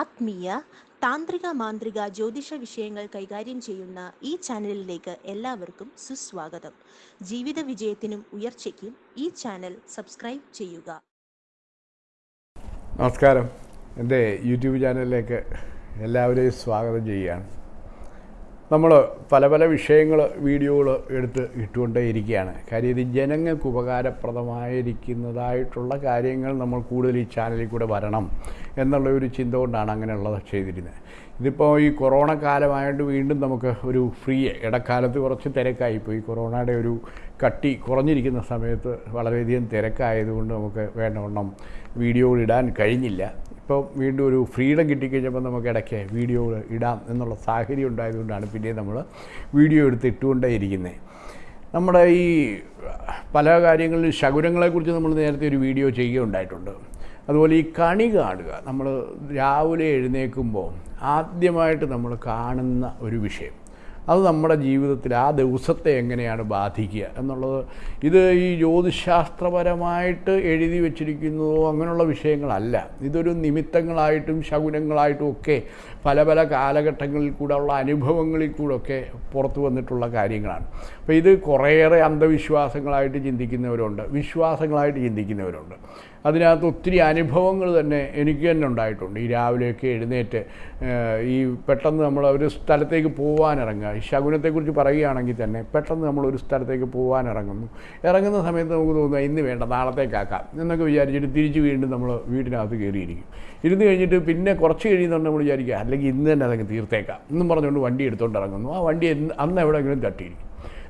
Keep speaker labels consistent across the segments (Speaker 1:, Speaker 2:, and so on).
Speaker 1: ആത്മീയ താന്ത്രിക മാന്ത്രിക ജ്യോതിഷ വിഷയങ്ങൾ കൈകാര്യം ചെയ്യുന്ന ഈ ചാനലിലേക്ക് എല്ലാവർക്കും സുസ്വാഗതം. ജീവിത വിജയത്തിനും ഉയർച്ചയ്ക്കും ഈ ചാനൽ സബ്സ്ക്രൈബ് ചെയ്യുക.
Speaker 2: നമസ്കാരം. എന്റെ യൂട്യൂബ് ചാനലിലേക്ക് എല്ലാവരെയും സ്വാഗതം ചെയ്യുകയാണ്. നമ്മൾ പല പല വിഷയങ്ങൾ വീഡിയോകൾ എടുത്ത് ഇട്ടുകൊണ്ടേ ഇരിക്കുകയാണ് കാര്യം ഇത് ജനങ്ങൾക്ക് ഉപകാരപ്രദമായിരിക്കുന്നതായിട്ടുള്ള കാര്യങ്ങൾ നമ്മൾ കൂടുതൽ ഈ ചാനലിൽ കൂടെ വരണം എന്നുള്ള ഒരു ചിന്ത കൊണ്ടാണ് അങ്ങനെയുള്ളത് ചെയ്തിരുന്നത് ഇതിപ്പോൾ ഈ കൊറോണ കാലമായിട്ട് വീണ്ടും നമുക്ക് ഒരു ഫ്രീ ഇടക്കാലത്ത് കുറച്ച് തിരക്കായിപ്പോയി. കൊറോണയുടെ ഒരു കട്ടി കുറഞ്ഞിരിക്കുന്ന സമയത്ത് വളരെയധികം തിരക്കായതുകൊണ്ട് നമുക്ക് വേണ്ടവണ്ണം വീഡിയോകൾ ഇടാൻ കഴിഞ്ഞില്ല. ഇപ്പോൾ വീണ്ടും ഒരു ഫ്രീഡം കിട്ടിക്കഴിഞ്ഞപ്പോൾ നമുക്ക് ഇടയ്ക്ക് വീഡിയോ ഇടാം എന്നുള്ള സാഹചര്യം ഉണ്ടായതുകൊണ്ടാണ് പിന്നെ നമ്മൾ വീഡിയോ എടുത്ത് ഇട്ടുകൊണ്ടേ ഇരിക്കുന്നത് നമ്മുടെ ഈ പല കാര്യങ്ങളിലും ശകുനങ്ങളെക്കുറിച്ച് നമ്മൾ നേരത്തെ ഒരു വീഡിയോ ചെയ്യുകയുണ്ടായിട്ടുണ്ട്. അതുപോലെ ഈ കണി കാണുക നമ്മൾ രാവിലെ എഴുന്നേൽക്കുമ്പോൾ ആദ്യമായിട്ട് നമ്മൾ കാണുന്ന ഒരു വിഷയം. അത് നമ്മുടെ ജീവിതത്തിൽ ആ ദിവസത്തെ എങ്ങനെയാണ് ബാധിക്കുക എന്നുള്ളത്. ഇത് ഈ ജ്യോതിശാസ്ത്രപരമായിട്ട് എഴുതി വച്ചിരിക്കുന്നതോ അങ്ങനെയുള്ള വിഷയങ്ങളല്ല. ഇതൊരു നിമിത്തങ്ങളായിട്ടും ശകുനങ്ങളായിട്ടും ഒക്കെ പല പല കാലഘട്ടങ്ങളിൽ കൂടെ ഉള്ള അനുഭവങ്ങളിൽ കൂടെ ഒക്കെ പുറത്തു വന്നിട്ടുള്ള കാര്യങ്ങളാണ്. അപ്പോൾ ഇത് കുറേയേറെ അന്ധവിശ്വാസങ്ങളായിട്ട് ചിന്തിക്കുന്നവരുണ്ട് വിശ്വാസങ്ങളായിട്ട് ചിന്തിക്കുന്നവരുണ്ട്. അതിനകത്ത് ഒത്തിരി അനുഭവങ്ങൾ തന്നെ എനിക്ക് തന്നെ ഉണ്ടായിട്ടുണ്ട്. ഈ രാവിലെയൊക്കെ എഴുന്നേറ്റ് ഈ പെട്ടെന്ന് നമ്മൾ ഒരു സ്ഥലത്തേക്ക് പോകാനിറങ്ങുക ഈ ശകുനത്തെക്കുറിച്ച് പറയുകയാണെങ്കിൽ തന്നെ പെട്ടെന്ന് നമ്മൾ ഒരു സ്ഥലത്തേക്ക് പോകാനിറങ്ങുന്നു ഇറങ്ങുന്ന സമയത്ത് നമുക്ക് തോന്നുക ഇന്ന് വേണ്ട നാളത്തേക്കാക്കാം എന്നൊക്കെ വിചാരിച്ചിട്ട് തിരിച്ച് വീണ്ടും നമ്മൾ വീടിനകത്ത് കയറിയിരിക്കും. ഇരുന്ന് കഴിഞ്ഞിട്ട് പിന്നെ കുറച്ച് കഴിയുന്നുണ്ട് നമ്മൾ വിചാരിക്കുക അല്ലെങ്കിൽ ഇന്ന് തന്നെ അതങ്ങ് തീർത്തേക്കാം. എന്നും പറഞ്ഞുകൊണ്ട് വണ്ടി എടുത്തുകൊണ്ട് ഇറങ്ങുന്നു ആ വണ്ടി അന്ന് എവിടെയെങ്കിലും തട്ടിയിരിക്കും.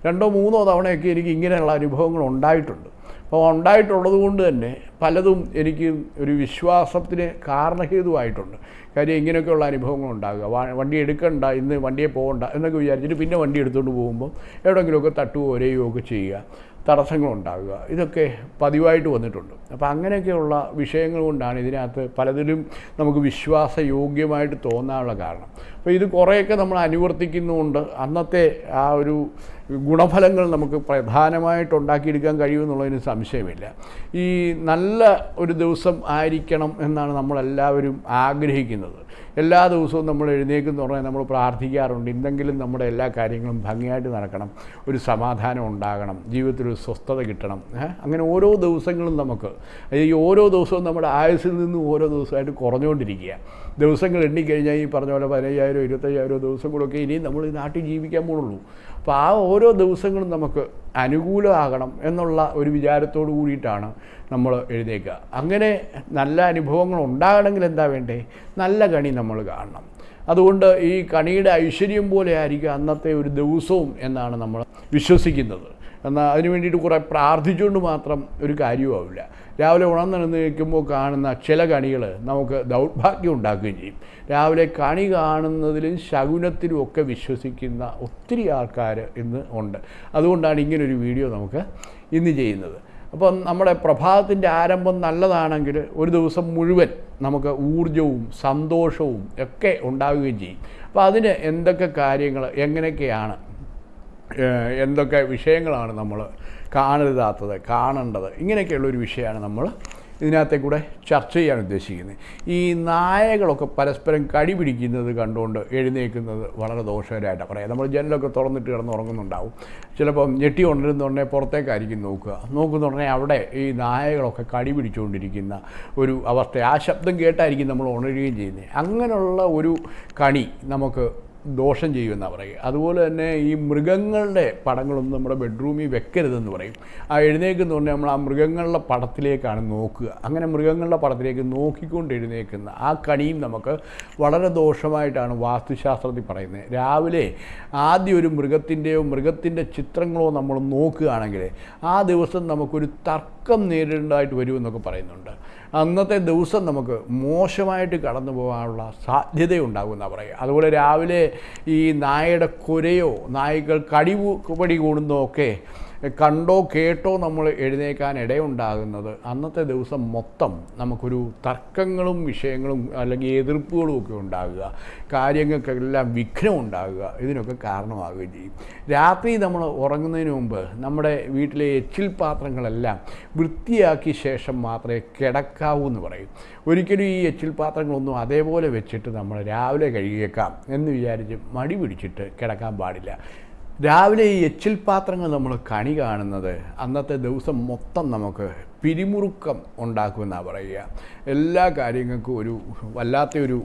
Speaker 2: രണ്ടോ മൂന്നോ തവണയൊക്കെ എനിക്ക് ഇങ്ങനെയുള്ള അനുഭവങ്ങൾ ഉണ്ടായിട്ടുണ്ട്. അപ്പോൾ ഉണ്ടായിട്ടുള്ളത് കൊണ്ട് തന്നെ പലതും എനിക്ക് ഒരു വിശ്വാസത്തിന് കാരണഹേതുവായിട്ടുണ്ട്. കാര്യം ഇങ്ങനെയൊക്കെയുള്ള അനുഭവങ്ങൾ ഉണ്ടാകുക. വണ്ടി എടുക്കണ്ട ഇന്ന് വണ്ടിയെ പോകണ്ട എന്നൊക്കെ വിചാരിച്ചിട്ട് പിന്നെ വണ്ടി എടുത്തുകൊണ്ട് പോകുമ്പോൾ എവിടെയെങ്കിലുമൊക്കെ തട്ടുകയോ ഒരയുകയോ ഒക്കെ ചെയ്യുക. തടസ്സങ്ങളുണ്ടാകുക ഇതൊക്കെ പതിവായിട്ട് വന്നിട്ടുണ്ട്. അപ്പോൾ അങ്ങനെയൊക്കെയുള്ള വിഷയങ്ങൾ കൊണ്ടാണ് ഇതിനകത്ത് പലതിലും നമുക്ക് വിശ്വാസയോഗ്യമായിട്ട് തോന്നാനുള്ള കാരണം. അപ്പോൾ ഇത് കുറേയൊക്കെ നമ്മൾ അനുവർത്തിക്കുന്നുമുണ്ട്. അന്നത്തെ ആ ഒരു ഗുണഫലങ്ങൾ നമുക്ക് പ്രധാനമായിട്ട് ഉണ്ടാക്കിയെടുക്കാൻ കഴിയുമെന്നുള്ളതിന് സംശയമില്ല. ഈ നല്ല ഒരു ദിവസം ആയിരിക്കണം എന്നാണ് നമ്മളെല്ലാവരും ആഗ്രഹിക്കുന്നത്. എല്ലാ ദിവസവും നമ്മൾ എഴുന്നേക്കെന്ന് പറഞ്ഞാൽ നമ്മൾ പ്രാർത്ഥിക്കാറുണ്ട്. എന്തെങ്കിലും നമ്മുടെ എല്ലാ കാര്യങ്ങളും ഭംഗിയായിട്ട് നടക്കണം. ഒരു സമാധാനം ഉണ്ടാകണം. ജീവിതത്തിൽ ഒരു സ്വസ്ഥത കിട്ടണം. അങ്ങനെ ഓരോ ദിവസങ്ങളും നമുക്ക് ഈ ഓരോ ദിവസവും നമ്മുടെ ആയുസ്സിൽ നിന്നും ഓരോ ദിവസമായിട്ട് കുറഞ്ഞുകൊണ്ടിരിക്കുക. ദിവസങ്ങൾ എണ്ണിക്കഴിഞ്ഞാൽ ഈ പറഞ്ഞ പോലെ പതിനയ്യായിരം ഇരുപത്തയ്യായിരം ദിവസം കൂടെയൊക്കെ ഇനിയും നമ്മൾ ഈ നാട്ടിൽ ജീവിക്കാൻ പോകുള്ളൂ അപ്പോൾ ആ ഓരോ ദിവസങ്ങളും നമുക്ക് അനുകൂലമാകണം എന്നുള്ള ഒരു വിചാരത്തോടു കൂടിയിട്ടാണ് നമ്മൾ എഴുതേക്കുക അങ്ങനെ നല്ല അനുഭവങ്ങൾ ഉണ്ടാകണമെങ്കിൽ എന്താ വേണ്ടേ? നല്ല കണി നമ്മൾ കാണണം. അതുകൊണ്ട് ഈ കണിയുടെ ഐശ്വര്യം പോലെ ആയിരിക്കും അന്നത്തെ ഒരു ദിവസവും എന്നാണ് നമ്മൾ വിശ്വസിക്കുന്നത്. എന്നാൽ അതിന് വേണ്ടിയിട്ട് കുറേ പ്രാർത്ഥിച്ചുകൊണ്ട് മാത്രം ഒരു കാര്യവുമാവില്ല രാവിലെ ഉണർന്നിരുന്ന് നിൽക്കുമ്പോൾ കാണുന്ന ചില കണികൾ നമുക്ക് ദൗർഭാഗ്യം ഉണ്ടാക്കുകയും ചെയ്യും. രാവിലെ കണി കാണുന്നതിലും ശകുനത്തിലും ഒക്കെ വിശ്വസിക്കുന്ന ഒത്തിരി ആൾക്കാർ ഇന്ന് ഉണ്ട്. അതുകൊണ്ടാണ് ഇങ്ങനൊരു വീഡിയോ നമുക്ക് ഇന്ന് ചെയ്യുന്നത്. അപ്പം നമ്മുടെ പ്രഭാതത്തിന്റെ ആരംഭം നല്ലതാണെങ്കിൽ ഒരു ദിവസം മുഴുവൻ നമുക്ക് ഊർജവും സന്തോഷവും ഒക്കെ ഉണ്ടാവുകയും ചെയ്യും. അപ്പോൾ അതിന് എന്തൊക്കെ കാര്യങ്ങൾ എങ്ങനെയൊക്കെയാണ് എന്തൊക്കെ വിഷയങ്ങളാണ് നമ്മൾ കാണരുതാത്തത് കാണേണ്ടത്. ഇങ്ങനെയൊക്കെയുള്ള ഒരു വിഷയമാണ് നമ്മൾ ഇതിനകത്തെ കൂടെ ചർച്ച ചെയ്യാൻ ഉദ്ദേശിക്കുന്നത്. ഈ നായകളൊക്കെ പരസ്പരം കടി പിടിക്കുന്നത് കണ്ടുകൊണ്ട് എഴുന്നേൽക്കുന്നത് വളരെ ദോഷകരമായിട്ടാണ് പറയാം. നമ്മൾ ജനലൊക്കെ തുറന്നിട്ട് കിടന്ന് ഉറങ്ങുന്നുണ്ടാവും. ചിലപ്പം ഞെട്ടി ഉണരുന്നുടനെ പുറത്തേക്കായിരിക്കും നോക്കുക. നോക്കുന്നുടനെ അവിടെ ഈ നായകളൊക്കെ കടി പിടിച്ചുകൊണ്ടിരിക്കുന്ന ഒരു അവസ്ഥ. ആ ശബ്ദം കേട്ടായിരിക്കും നമ്മൾ ഉണരുകയും ചെയ്യുന്നത്. അങ്ങനെയുള്ള ഒരു കണി നമുക്ക് ദോഷം ചെയ്യുമെന്നാണ് പറയുക. അതുപോലെ തന്നെ ഈ മൃഗങ്ങളുടെ പടങ്ങളൊന്നും നമ്മുടെ ബെഡ്റൂമിൽ വെക്കരുതെന്ന് പറയും. ആ എഴുന്നേക്കുന്ന പറഞ്ഞാൽ നമ്മൾ ആ മൃഗങ്ങളുടെ പടത്തിലേക്കാണ് നോക്കുക. അങ്ങനെ മൃഗങ്ങളുടെ പടത്തിലേക്ക് നോക്കിക്കൊണ്ട് എഴുന്നേക്കുന്ന ആ കണിയും നമുക്ക് വളരെ ദോഷമായിട്ടാണ് വാസ്തുശാസ്ത്രത്തിൽ പറയുന്നത്. രാവിലെ ആദ്യം ഒരു മൃഗത്തിന്റെയോ മൃഗത്തിന്റെ ചിത്രങ്ങളോ നമ്മൾ നോക്കുകയാണെങ്കിൽ ആ ദിവസം നമുക്കൊരു തർക്കം നേരിടേണ്ടതായിട്ട് വരുമെന്നൊക്കെ പറയുന്നുണ്ട്. അന്നത്തെ ദിവസം നമുക്ക് മോശമായിട്ട് കടന്നു പോകാനുള്ള സാധ്യതയുണ്ടാകുമെന്നാണ് പറയുക. അതുപോലെ രാവിലെ ഈ നായയുടെ കുരയോ നായ്ക്കൾ കടിവ് പടി കൂടുന്നതോ ഒക്കെ കണ്ടോ കേട്ടോ നമ്മൾ എഴുന്നേക്കാൻ ഇടയുണ്ടാകുന്നത്. അന്നത്തെ ദിവസം മൊത്തം നമുക്കൊരു തർക്കങ്ങളും വിഷയങ്ങളും അല്ലെങ്കിൽ എതിർപ്പുകളും ഒക്കെ ഉണ്ടാകുക. കാര്യങ്ങൾക്കെല്ലാം വിഘ്നം ഉണ്ടാകുക. ഇതിനൊക്കെ കാരണമാകുകയും ചെയ്യും. രാത്രി നമ്മൾ ഉറങ്ങുന്നതിന് മുമ്പ് നമ്മുടെ വീട്ടിലെ എച്ചിൽ പാത്രങ്ങളെല്ലാം വൃത്തിയാക്കിയ ശേഷം മാത്രമേ കിടക്കാവൂ എന്ന് പറയും. ഒരിക്കലും ഈ എച്ചിൽ പാത്രങ്ങളൊന്നും അതേപോലെ വെച്ചിട്ട് നമ്മൾ രാവിലെ കഴുകിയേക്കാം എന്ന് വിചാരിച്ച് മടി പിടിച്ചിട്ട് കിടക്കാൻ പാടില്ല. രാവിലെ ഈ എച്ചിൽ പാത്രങ്ങൾ നമ്മൾ കണി കാണുന്നത് അന്നത്തെ ദിവസം മൊത്തം നമുക്ക് പിരിമുറുക്കം ഉണ്ടാക്കുമെന്നാണ് പറയുക. എല്ലാ കാര്യങ്ങൾക്കും ഒരു വല്ലാത്തൊരു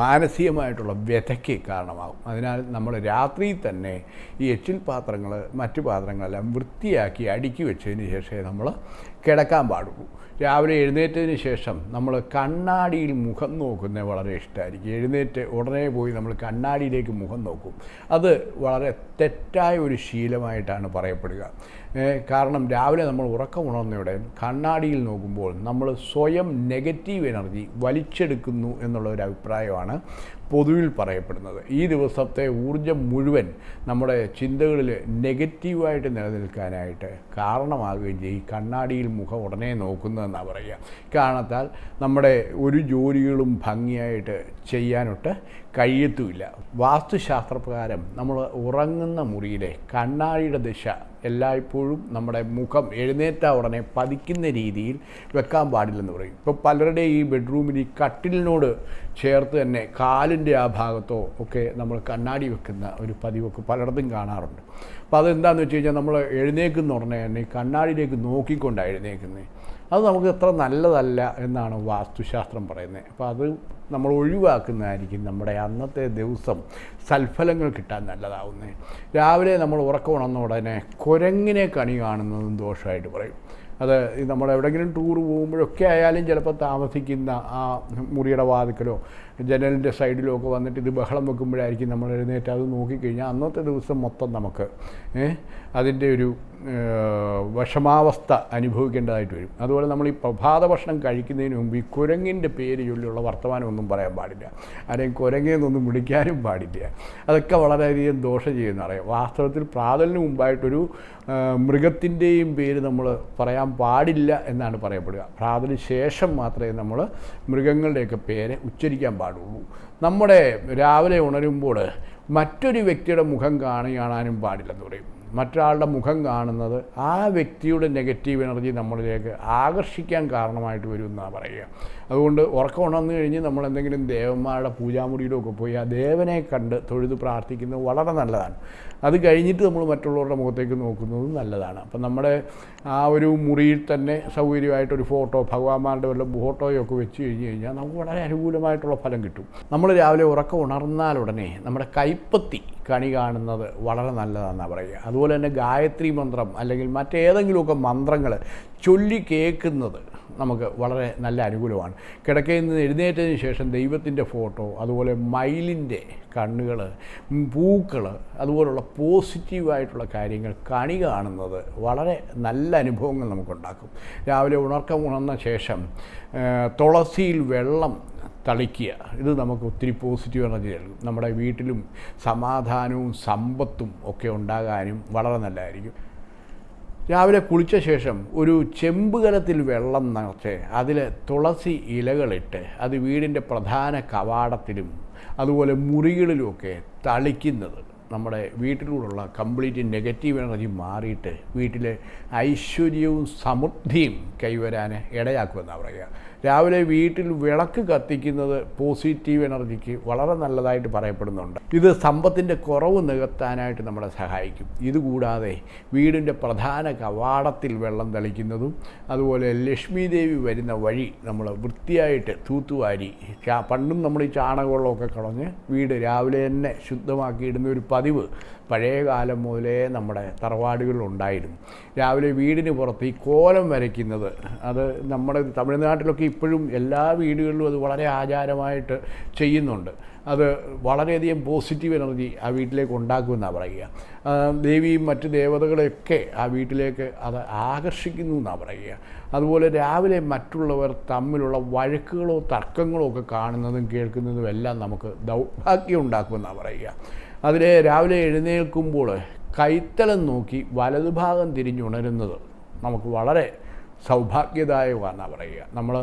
Speaker 2: മാനസികമായിട്ടുള്ള വ്യഥയ്ക്ക് കാരണമാകും. അതിനാൽ നമ്മൾ രാത്രി തന്നെ ഈ എച്ചിൽ പാത്രങ്ങൾ മറ്റു പാത്രങ്ങളെല്ലാം വൃത്തിയാക്കി അടുക്കി വെച്ചതിന് ശേഷമേ നമ്മൾ കിടക്കാൻ പാടുള്ളൂ. രാവിലെ എഴുന്നേറ്റതിന് ശേഷം നമ്മൾ കണ്ണാടിയിൽ മുഖം നോക്കുന്നത് വളരെ ഇഷ്ടമായിരിക്കും. എഴുന്നേറ്റ് ഉടനെ പോയി നമ്മൾ കണ്ണാടിയിലേക്ക് മുഖം നോക്കും. അത് വളരെ തെറ്റായ ഒരു ശീലമായിട്ടാണ് പറയപ്പെടുക. കാരണം രാവിലെ നമ്മൾ ഉറക്കം ഉണർന്നയുടെ കണ്ണാടിയിൽ നോക്കുമ്പോൾ നമ്മൾ സ്വയം നെഗറ്റീവ് എനർജി വലിച്ചെടുക്കുന്നു എന്നുള്ള ഒരു അഭിപ്രായമാണ് പൊതുവിൽ പറയപ്പെടുന്നത്. ഈ ദിവസത്തെ ഊർജം മുഴുവൻ നമ്മുടെ ചിന്തകളിൽ നെഗറ്റീവായിട്ട് നിലനിൽക്കാനായിട്ട് കാരണമാകുകയും ചെയ്യും. ഈ കണ്ണാടിയിൽ മുഖം ഉടനെ നോക്കുന്നതെന്നാണ് പറയുക. കാരണത്താൽ നമ്മുടെ ഒരു ജോലികളും ഭംഗിയായിട്ട് ചെയ്യാനൊട്ട് കഴിയത്തുമില്ല. വാസ്തുശാസ്ത്രപ്രകാരം നമ്മൾ ഉറങ്ങുന്ന മുറിയിലെ കണ്ണാടിയുടെ ദിശ എല്ലായ്പ്പോഴും നമ്മുടെ മുഖം എഴുന്നേറ്റ ഉടനെ പതിക്കുന്ന രീതിയിൽ വെക്കാൻ പാടില്ലെന്ന് പറയും. ഇപ്പോൾ പലരുടെ ഈ ബെഡ്റൂമിൽ ഈ കട്ടിലിനോട് ചേർത്ത് തന്നെ കാലിന്റെ ആ ഭാഗത്തോ ഒക്കെ നമ്മൾ കണ്ണാടി വെക്കുന്ന ഒരു പതിവൊക്കെ പലയിടത്തും കാണാറുണ്ട്. അപ്പോൾ അതെന്താണെന്ന് വെച്ച് കഴിഞ്ഞാൽ നമ്മൾ എഴുന്നേക്കുന്ന ഉടനെ തന്നെ കണ്ണാടിയിലേക്ക് നോക്കിക്കൊണ്ടാണ് എഴുന്നേക്കുന്നത് അത് നമുക്ക് അത്ര നല്ലതല്ല എന്നാണ് വാസ്തുശാസ്ത്രം പറയുന്നത്. അപ്പോൾ അത് നമ്മൾ ഒഴിവാക്കുന്നതായിരിക്കും നമ്മുടെ അന്നത്തെ ദിവസം സൽഫലങ്ങൾ കിട്ടാൻ നല്ലതാവുന്നത്. രാവിലെ നമ്മൾ ഉറക്കം ഉണർന്ന ഉടനെ കുരങ്ങിനെ കണി കാണുന്നതും ദോഷമായിട്ട് പറയും. അത് നമ്മൾ എവിടെയെങ്കിലും ടൂർ പോകുമ്പോഴൊക്കെ ആയാലും ചിലപ്പോൾ താമസിക്കുന്ന ആ മുറിയുടെ വാതിക്കലോ ജനലിന്റെ സൈഡിലുമൊക്കെ വന്നിട്ട് ഇത് ബഹളം വെക്കുമ്പോഴായിരിക്കും നമ്മൾ എഴുന്നേറ്റ് അത് നോക്കിക്കഴിഞ്ഞാൽ അന്നത്തെ ദിവസം മൊത്തം നമുക്ക് അതിന്റെ ഒരു വിഷമാവസ്ഥ അനുഭവിക്കേണ്ടതായിട്ട് വരും. അതുപോലെ നമ്മൾ ഈ പ്രഭാത ഭക്ഷണം കഴിക്കുന്നതിന് മുമ്പ് ഈ കുരങ്ങിന്റെ പേര് ചൊല്ലിയുള്ള വർത്തമാനമൊന്നും പറയാൻ പാടില്ല. ആരെയും കുരങ്ങെന്നൊന്നും വിളിക്കാനും പാടില്ല. അതൊക്കെ വളരെയധികം ദോഷം ചെയ്യുന്നറിയാം വാസ്തവത്തിൽ പ്രാതലിന് മുമ്പായിട്ടൊരു മൃഗത്തിന്റെയും പേര് നമ്മൾ പറയാൻ പാടില്ല എന്നാണ് പറയപ്പെടുക. പ്രാതലിന് ശേഷം മാത്രമേ നമ്മൾ മൃഗങ്ങളുടെയൊക്കെ പേര് ഉച്ചരിക്കാൻ പാടുള്ളൂ. നമ്മുടെ രാവിലെ ഉണരുമ്പോൾ മറ്റൊരു വ്യക്തിയുടെ മുഖം കാണി കാണാനും പാടില്ലെന്ന് പറയും. മറ്റൊരാളുടെ മുഖം കാണുന്നത് ആ വ്യക്തിയുടെ നെഗറ്റീവ് എനർജി നമ്മളിലേക്ക് ആകർഷിക്കാൻ കാരണമായിട്ട് വരും എന്നാണ് പറയുക. അതുകൊണ്ട് ഉറക്കം ഉണർന്നു കഴിഞ്ഞ് നമ്മൾ എന്തെങ്കിലും ദേവന്മാരുടെ പൂജാമുറിയിലൊക്കെ പോയി ആ ദേവനെ കണ്ട് തൊഴുത് പ്രാർത്ഥിക്കുന്നത് വളരെ നല്ലതാണ്. അത് കഴിഞ്ഞിട്ട് നമ്മൾ മറ്റുള്ളവരുടെ മുഖത്തേക്ക് നോക്കുന്നതും നല്ലതാണ്. അപ്പം നമ്മുടെ ആ ഒരു മുറിയിൽ തന്നെ സൗകര്യമായിട്ടൊരു ഫോട്ടോ ഭഗവാന്മാരുടെ വല്ല ഫോട്ടോയൊക്കെ വെച്ച് കഴിഞ്ഞ് കഴിഞ്ഞാൽ നമുക്ക് വളരെ അനുകൂലമായിട്ടുള്ള ഫലം കിട്ടും. നമ്മൾ രാവിലെ ഉറക്കം ഉണർന്നാൽ ഉടനെ നമ്മുടെ കൈപ്പത്തി കണി കാണുന്നത് വളരെ നല്ലതാണെന്നാണ് പറയുക. അതുപോലെ തന്നെ ഗായത്രി മന്ത്രം അല്ലെങ്കിൽ മറ്റേതെങ്കിലുമൊക്കെ മന്ത്രങ്ങൾ ചൊല്ലി കേൾക്കുന്നത് നമുക്ക് വളരെ നല്ല അനുകൂലമാണ്. കിടക്കയിൽ നിന്ന് എഴുന്നേറ്റതിന് ശേഷം ദൈവത്തിന്റെ ഫോട്ടോ അതുപോലെ മയിലിന്റെ കണ്ണുകൾ പൂക്കൾ അതുപോലുള്ള പോസിറ്റീവായിട്ടുള്ള കാര്യങ്ങൾ കണി കാണുന്നത് വളരെ നല്ല അനുഭവങ്ങൾ നമുക്കുണ്ടാക്കും. രാവിലെ ഉണർക്കം ഉണർന്ന ശേഷം തുളസിയിൽ വെള്ളം തളിക്കുക. ഇത് നമുക്ക് ഒത്തിരി പോസിറ്റീവ് എനർജി നൽകും. നമ്മുടെ വീട്ടിലും സമാധാനവും സമ്പത്തും ഒക്കെ ഉണ്ടാകാനും വളരെ നല്ലതായിരിക്കും. രാവിലെ കുളിച്ച ശേഷം ഒരു ചെമ്പുകലത്തിൽ വെള്ളം നിറച്ച് അതിൽ തുളസി ഇലകളിട്ട് അത് വീടിന്റെ പ്രധാന കവാടത്തിലും അതുപോലെ മുറികളിലുമൊക്കെ തളിക്കുന്നത്. നമ്മുടെ വീട്ടിലൂടെയുള്ള കംപ്ലീറ്റ് നെഗറ്റീവ് എനർജി മാറിയിട്ട് വീട്ടിലെ ഐശ്വര്യവും സമൃദ്ധിയും കൈവരാൻ ഇടയാക്കുമെന്നാണ് പറയുക. രാവിലെ വീട്ടിൽ വിളക്ക് കത്തിക്കുന്നത് പോസിറ്റീവ് എനർജിക്ക് വളരെ നല്ലതായിട്ട് പറയപ്പെടുന്നുണ്ട്. ഇത് സമ്പത്തിന്റെ കുറവ് നികത്താനായിട്ട് നമ്മളെ സഹായിക്കും. ഇതുകൂടാതെ വീടിന്റെ പ്രധാന കവാടത്തിൽ വെള്ളം തളിക്കുന്നതും അതുപോലെ ലക്ഷ്മി ദേവി വരുന്ന വഴി നമ്മൾ വൃത്തിയായിട്ട് തൂത്തുവാരി പണ്ടും നമ്മൾ ഈ ചാണകവെള്ളമൊക്കെ കളഞ്ഞ് വീട് രാവിലെ തന്നെ ശുദ്ധമാക്കിയിടുന്ന ഒരു പതിവ് പഴയ കാലം മുതലേ നമ്മുടെ തറവാടുകളിലുണ്ടായിരുന്നു രാവിലെ വീടിന് പുറത്ത് ഈ കോലം വരയ്ക്കുന്നത് അത് നമ്മുടെ തമിഴ്നാട്ടിലൊക്കെ ഇപ്പോഴും എല്ലാ വീടുകളിലും അത് വളരെ ആചാരമായിട്ട് ചെയ്യുന്നുണ്ട്. അത് വളരെയധികം പോസിറ്റീവ് എനർജി ആ വീട്ടിലേക്ക് ഉണ്ടാക്കുമെന്നാണ് പറയുക. ദേവിയും മറ്റ് ദേവതകളെയൊക്കെ ആ വീട്ടിലേക്ക് അത് ആകർഷിക്കുന്നു എന്നാണ് പറയുക. അതുപോലെ രാവിലെ മറ്റുള്ളവർ തമ്മിലുള്ള വഴക്കുകളോ തർക്കങ്ങളോ ഒക്കെ കാണുന്നതും കേൾക്കുന്നതും എല്ലാം നമുക്ക് ദൗർഭാഗ്യം ഉണ്ടാക്കുമെന്നാണ് പറയുക. അതിൽ രാവിലെ എഴുന്നേൽക്കുമ്പോൾ കൈത്തലം നോക്കി വലതുഭാഗം തിരിഞ്ഞുണരുന്നത് നമുക്ക് വളരെ സൗഭാഗ്യദായകമാണെന്നാണ് പറയുക. നമ്മൾ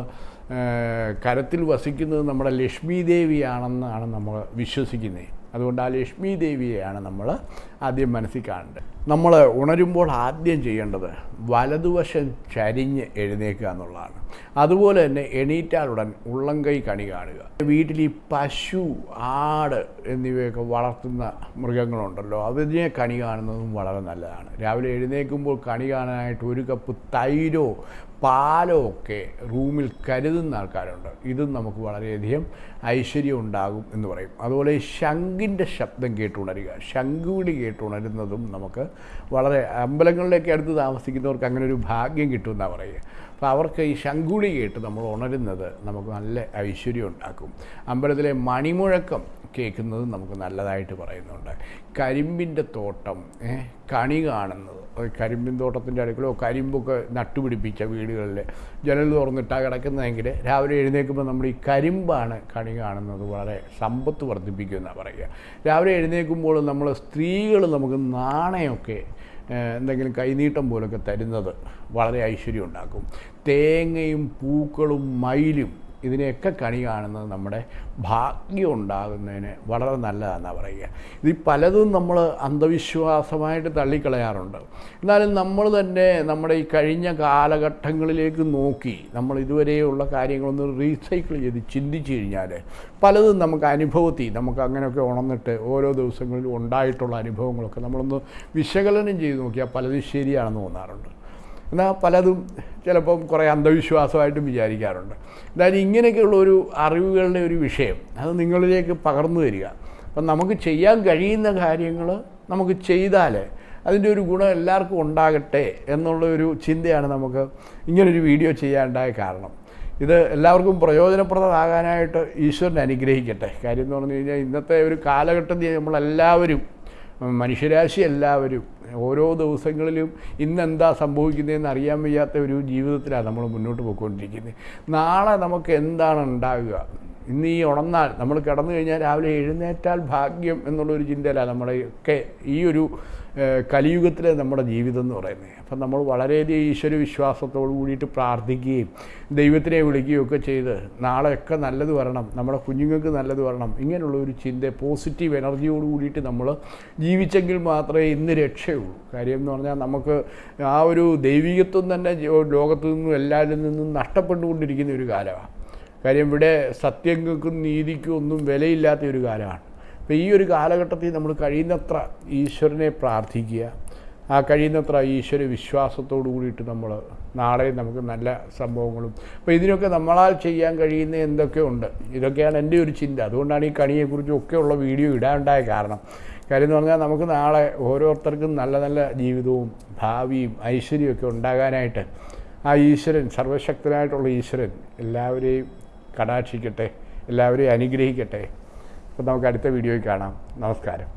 Speaker 2: കരത്തിൽ വസിക്കുന്നത് നമ്മുടെ ലക്ഷ്മി ദേവിയാണെന്നാണ് നമ്മൾ വിശ്വസിക്കുന്നത്. അതുകൊണ്ട് ആ ലക്ഷ്മി ദേവിയെയാണ് നമ്മൾ ആദ്യം മനസ്സിൽ കാണേണ്ടത്. നമ്മൾ ഉണരുമ്പോൾ ആദ്യം ചെയ്യേണ്ടത് വലതുവശം ചരിഞ്ഞ് എഴുന്നേക്കുക എന്നുള്ളതാണ്. അതുപോലെ തന്നെ എണീറ്റാലുടൻ ഉള്ളംകൈ കണി കാണുക. വീട്ടിൽ ഈ പശു ആട് എന്നിവയൊക്കെ വളർത്തുന്ന മൃഗങ്ങളുണ്ടല്ലോ അതിനെ കണി കാണുന്നതും വളരെ നല്ലതാണ്. രാവിലെ എഴുന്നേൽക്കുമ്പോൾ കണി കാണാനായിട്ട് ഒരു കപ്പ് തൈരോ പാലോ ഒക്കെ റൂമിൽ കരുതുന്ന ആൾക്കാരുണ്ട്. ഇതും നമുക്ക് വളരെയധികം ഐശ്വര്യം ഉണ്ടാകും എന്ന് പറയും. അതുപോലെ ശംഖിന്റെ ശബ്ദം കേട്ടുണരുക. ശംഖുവിളി കേട്ടുണരുന്നതും നമുക്ക് വളരെ അമ്പലങ്ങളിലേക്ക് അടുത്ത് താമസിക്കുന്നവർക്ക് അങ്ങനെ ഒരു ഭാഗ്യം കിട്ടുമെന്നാണ് പറയുക. അപ്പോൾ അവർക്ക് ഈ ശങ്കുളി കേട്ട് നമ്മൾ ഉണരുന്നത് നമുക്ക് നല്ല ഐശ്വര്യം ഉണ്ടാക്കും. അമ്പലത്തിലെ മണിമുഴക്കം കേൾക്കുന്നത് നമുക്ക് നല്ലതായിട്ട് പറയുന്നുണ്ട്. കരിമ്പിന്റെ തോട്ടം കണി കാണുന്നത്. കരിമ്പിൻ തോട്ടത്തിന്റെ അടുക്കളോ കരിമ്പൊക്കെ നട്ടുപിടിപ്പിച്ച വീടുകളിൽ ജനൽ തുറന്നിട്ടാണ് കിടക്കുന്നതെങ്കിൽ രാവിലെ എഴുന്നേൽക്കുമ്പോൾ നമ്മൾ ഈ കരിമ്പാണ് കണി കാണുന്നത് വളരെ സമ്പത്ത് വർദ്ധിപ്പിക്കുമെന്നാണ് പറയുക. രാവിലെ എഴുന്നേൽക്കുമ്പോൾ നമ്മൾ സ്ത്രീകൾ നമുക്ക് നാണയമൊക്കെ എന്തെങ്കിലും കൈനീട്ടം പോലൊക്കെ തരുന്നത് വളരെ ഐശ്വര്യം ഉണ്ടാക്കും. തേങ്ങയും പൂക്കളും മയിലും ഇതിനെയൊക്കെ കണി കാണുന്നത് നമ്മുടെ ഭാഗ്യം ഉണ്ടാകുന്നതിന് വളരെ നല്ലതാണെന്നാണ് പറയുക. ഇത് പലതും നമ്മൾ അന്ധവിശ്വാസമായിട്ട് തള്ളിക്കളയാറുണ്ട്. എന്നാലും നമ്മൾ തന്നെ നമ്മുടെ ഈ കഴിഞ്ഞ കാലഘട്ടങ്ങളിലേക്ക് നോക്കി നമ്മൾ ഇതുവരെയുള്ള കാര്യങ്ങളൊന്ന് റീസൈക്കിൾ ചെയ്ത് ചിന്തിച്ചു കഴിഞ്ഞാൽ പലതും നമുക്ക് അനുഭവത്തിൽ നമുക്ക് അങ്ങനെയൊക്കെ ഉണർന്നിട്ട് ഓരോ ദിവസങ്ങളിലും ഉണ്ടായിട്ടുള്ള അനുഭവങ്ങളൊക്കെ നമ്മളൊന്ന് വിശകലനം ചെയ്ത് നോക്കിയാൽ പലതും ശരിയാണെന്ന് തോന്നാറുണ്ട്. എന്നാൽ പലതും ചിലപ്പം കുറേ അന്ധവിശ്വാസമായിട്ടും വിചാരിക്കാറുണ്ട്. എന്തായാലും ഇങ്ങനെയൊക്കെയുള്ള ഒരു അറിവുകളുടെ ഒരു വിഷയം അത് നിങ്ങളിലേക്ക് പകർന്നു തരിക. അപ്പം നമുക്ക് ചെയ്യാൻ കഴിയുന്ന കാര്യങ്ങൾ നമുക്ക് ചെയ്താൽ അതിന്റെ ഒരു ഗുണം എല്ലാവർക്കും ഉണ്ടാകട്ടെ എന്നുള്ള ഒരു ചിന്തയാണ് നമുക്ക് ഇങ്ങനൊരു വീഡിയോ ചെയ്യാനുണ്ടായ കാരണം. ഇത് എല്ലാവർക്കും പ്രയോജനപ്രദമാകാനായിട്ട് ഈശ്വരൻ അനുഗ്രഹിക്കട്ടെ. കാര്യം എന്ന് പറഞ്ഞു കഴിഞ്ഞാൽ ഇന്നത്തെ ഒരു കാലഘട്ടത്തിൽ നമ്മളെല്ലാവരും മനുഷ്യരാശി എല്ലാവരും ഓരോ ദിവസങ്ങളിലും ഇന്നെന്താ സംഭവിക്കുന്നതെന്ന് അറിയാൻ വയ്യാത്ത ഒരു ജീവിതത്തിലാണ് നമ്മൾ മുന്നോട്ട് പോയിക്കൊണ്ടിരിക്കുന്നത്. നാളെ നമുക്ക് എന്താണ് ഉണ്ടാകുക ഇന്ന് ഈ ഉണർന്നാൽ നമ്മൾ കിടന്നു കഴിഞ്ഞാൽ രാവിലെ എഴുന്നേറ്റാൽ ഭാഗ്യം എന്നുള്ളൊരു ചിന്തയിലാണ് നമ്മുടെ ഒക്കെ ഈ ഒരു കലിയുഗത്തിലെ നമ്മുടെ ജീവിതം എന്ന് പറയുന്നത്. അപ്പം നമ്മൾ വളരെയധികം ഈശ്വര വിശ്വാസത്തോട് കൂടിയിട്ട് പ്രാർത്ഥിക്കുകയും ദൈവത്തിനെ വിളിക്കുകയും ഒക്കെ ചെയ്ത് നാളെയൊക്കെ നല്ലത് വരണം നമ്മുടെ കുഞ്ഞുങ്ങൾക്ക് നല്ലത് വരണം ഇങ്ങനെയുള്ള ഒരു ചിന്ത പോസിറ്റീവ് എനർജിയോട് കൂടിയിട്ട് നമ്മൾ ജീവിച്ചെങ്കിൽ മാത്രമേ ഇന്ന് രക്ഷയുള്ളൂ. കാര്യം എന്ന് പറഞ്ഞാൽ നമുക്ക് ആ ഒരു ദൈവികത്വം തന്നെ ലോകത്തു നിന്നും എല്ലാവരിൽ നിന്നും നഷ്ടപ്പെട്ടുകൊണ്ടിരിക്കുന്ന ഒരു കാലമാണ്. കാര്യം ഇവിടെ സത്യങ്ങൾക്കും നീതിക്കും ഒന്നും വിലയില്ലാത്ത ഒരു കാലമാണ്. അപ്പോൾ ഈ ഒരു കാലഘട്ടത്തിൽ നമ്മൾ കഴിയുന്നത്ര ഈശ്വരനെ പ്രാർത്ഥിക്കുക. ആ കഴിയുന്നത്ര ഈശ്വര വിശ്വാസത്തോടു കൂടിയിട്ട് നമ്മൾ നാളെ നമുക്ക് നല്ല സംഭവങ്ങളും. അപ്പോൾ ഇതിനൊക്കെ നമ്മളാൽ ചെയ്യാൻ കഴിയുന്ന എന്തൊക്കെയുണ്ട് ഇതൊക്കെയാണ് എന്റെ ഒരു ചിന്ത. അതുകൊണ്ടാണ് ഈ കണിയെക്കുറിച്ചും ഒക്കെയുള്ള വീഡിയോ ഇടാനുണ്ടായ കാരണം. കാര്യം എന്ന് പറഞ്ഞാൽ നമുക്ക് നാളെ ഓരോരുത്തർക്കും നല്ല നല്ല ജീവിതവും ഭാവിയും ഐശ്വര്യമൊക്കെ ഉണ്ടാകാനായിട്ട് ആ ഈശ്വരൻ സർവശക്തനായിട്ടുള്ള ഈശ്വരൻ എല്ലാവരെയും കടാക്ഷിക്കട്ടെ എല്ലാവരെയും അനുഗ്രഹിക്കട്ടെ. അപ്പോൾ നമുക്ക് അടുത്ത വീഡിയോയിൽ കാണാം. നമസ്കാരം.